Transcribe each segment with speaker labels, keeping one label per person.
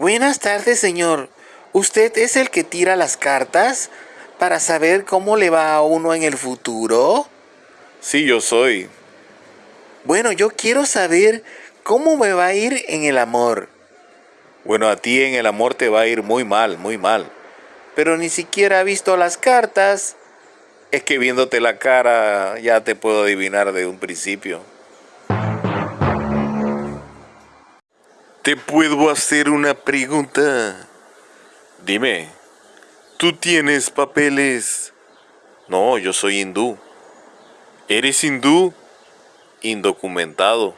Speaker 1: Buenas tardes, señor. ¿Usted es el que tira las cartas para saber cómo le va a uno en el futuro?
Speaker 2: Sí, yo soy.
Speaker 1: Bueno, yo quiero saber cómo me va a ir en el amor.
Speaker 2: Bueno, a ti en el amor te va a ir muy mal, muy mal.
Speaker 1: Pero ni siquiera ha visto las cartas.
Speaker 2: Es que viéndote la cara ya te puedo adivinar de un principio.
Speaker 3: ¿Te puedo hacer una pregunta?
Speaker 2: Dime.
Speaker 3: ¿Tú tienes papeles?
Speaker 2: No, yo soy hindú.
Speaker 3: ¿Eres hindú?
Speaker 2: Indocumentado.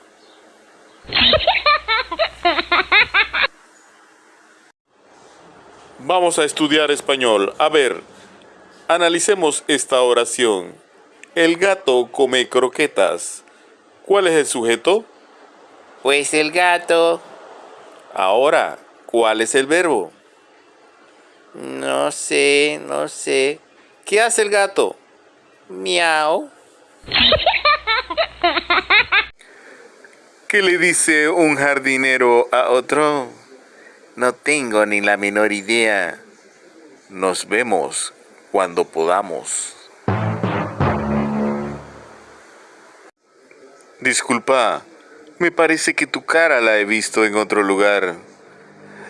Speaker 2: Vamos a estudiar español. A ver, analicemos esta oración. El gato come croquetas. ¿Cuál es el sujeto?
Speaker 1: Pues el gato.
Speaker 2: Ahora, ¿cuál es el verbo?
Speaker 1: No sé, no sé.
Speaker 2: ¿Qué hace el gato?
Speaker 1: Miau.
Speaker 3: ¿Qué le dice un jardinero a otro?
Speaker 1: No tengo ni la menor idea.
Speaker 2: Nos vemos cuando podamos.
Speaker 3: Disculpa, me parece que tu cara la he visto en otro lugar.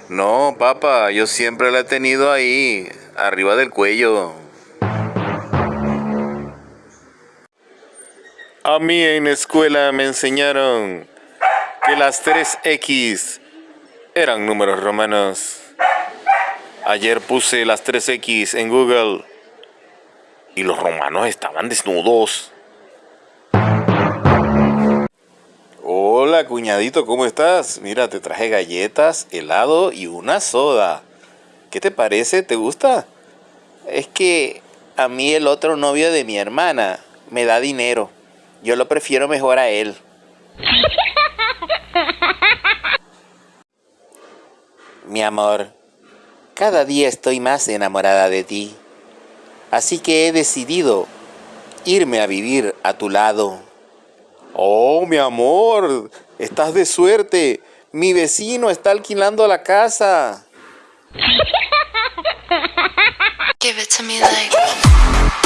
Speaker 2: No, papá, yo siempre la he tenido ahí, arriba del cuello.
Speaker 3: A mí en la escuela me enseñaron que las 3X eran números romanos.
Speaker 2: Ayer puse las 3X en Google y los romanos estaban desnudos. Hola, cuñadito, ¿cómo estás? Mira, te traje galletas, helado y una soda. ¿Qué te parece? ¿Te gusta?
Speaker 1: Es que a mí el otro novio de mi hermana me da dinero. Yo lo prefiero mejor a él. Mi amor, cada día estoy más enamorada de ti. Así que he decidido irme a vivir a tu lado.
Speaker 2: Oh, mi amor, estás de suerte. Mi vecino está alquilando la casa.
Speaker 4: Give it to me like